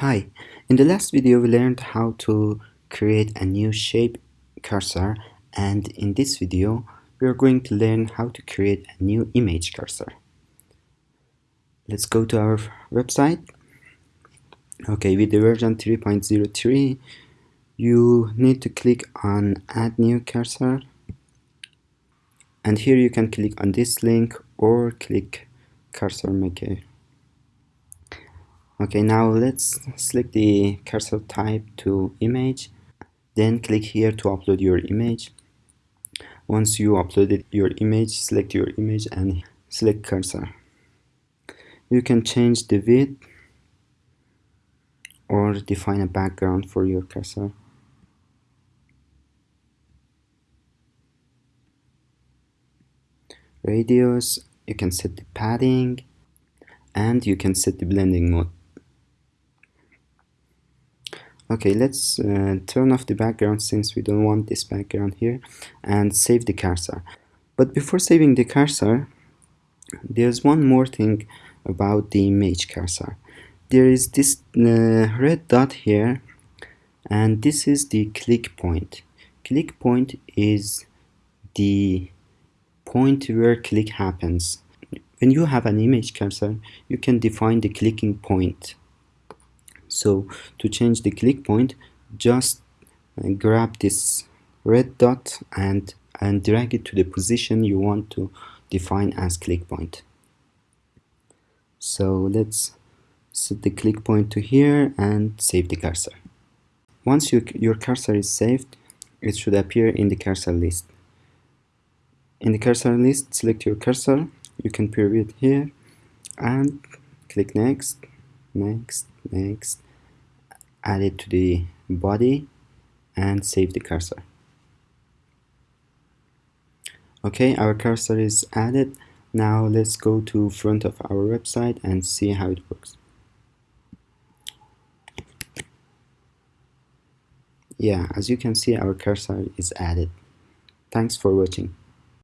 Hi, in the last video we learned how to create a new shape cursor and in this video we are going to learn how to create a new image cursor. Let's go to our website. Okay, with the version 3.03 you need to click on add new cursor and here you can click on this link or click cursor maker okay now let's select the cursor type to image then click here to upload your image. Once you uploaded your image select your image and select cursor. You can change the width or define a background for your cursor. Radius you can set the padding and you can set the blending mode okay let's uh, turn off the background since we don't want this background here and save the cursor. But before saving the cursor there's one more thing about the image cursor. There is this uh, red dot here and this is the click point. Click point is the point where click happens. When you have an image cursor you can define the clicking point so to change the click point just uh, grab this red dot and and drag it to the position you want to define as click point. So let's set the click point to here and save the cursor. Once you, your cursor is saved it should appear in the cursor list. In the cursor list select your cursor. You can preview it here. And click next next next add it to the body and save the cursor. Okay our cursor is added. Now let's go to front of our website and see how it works. Yeah as you can see our cursor is added. Thanks for watching